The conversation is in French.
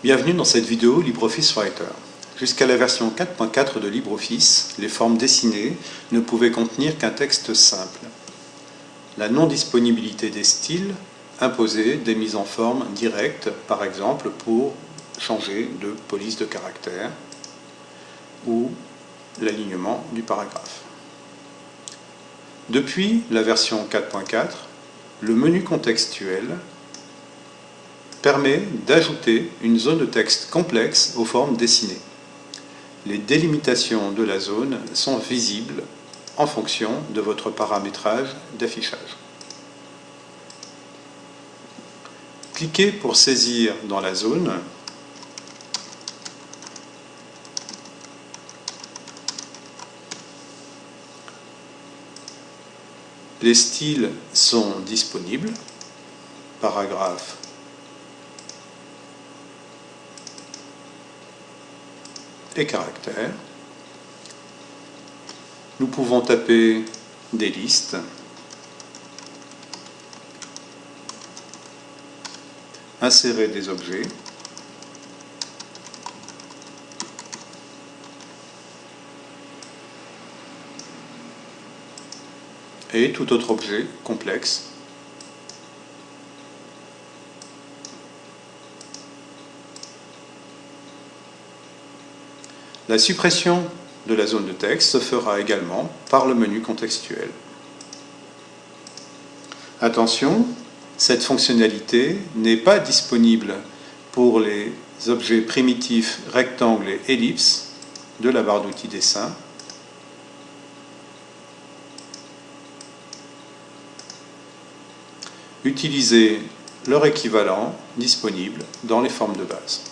Bienvenue dans cette vidéo LibreOffice Writer. Jusqu'à la version 4.4 de LibreOffice, les formes dessinées ne pouvaient contenir qu'un texte simple. La non-disponibilité des styles imposait des mises en forme directes, par exemple pour changer de police de caractère ou l'alignement du paragraphe. Depuis la version 4.4, le menu contextuel permet d'ajouter une zone de texte complexe aux formes dessinées. Les délimitations de la zone sont visibles en fonction de votre paramétrage d'affichage. Cliquez pour saisir dans la zone Les styles sont disponibles, paragraphe et caractères. Nous pouvons taper des listes, insérer des objets, et tout autre objet complexe. La suppression de la zone de texte se fera également par le menu contextuel. Attention, cette fonctionnalité n'est pas disponible pour les objets primitifs rectangles et ellipses de la barre d'outils dessin Utilisez leur équivalent disponible dans les formes de base.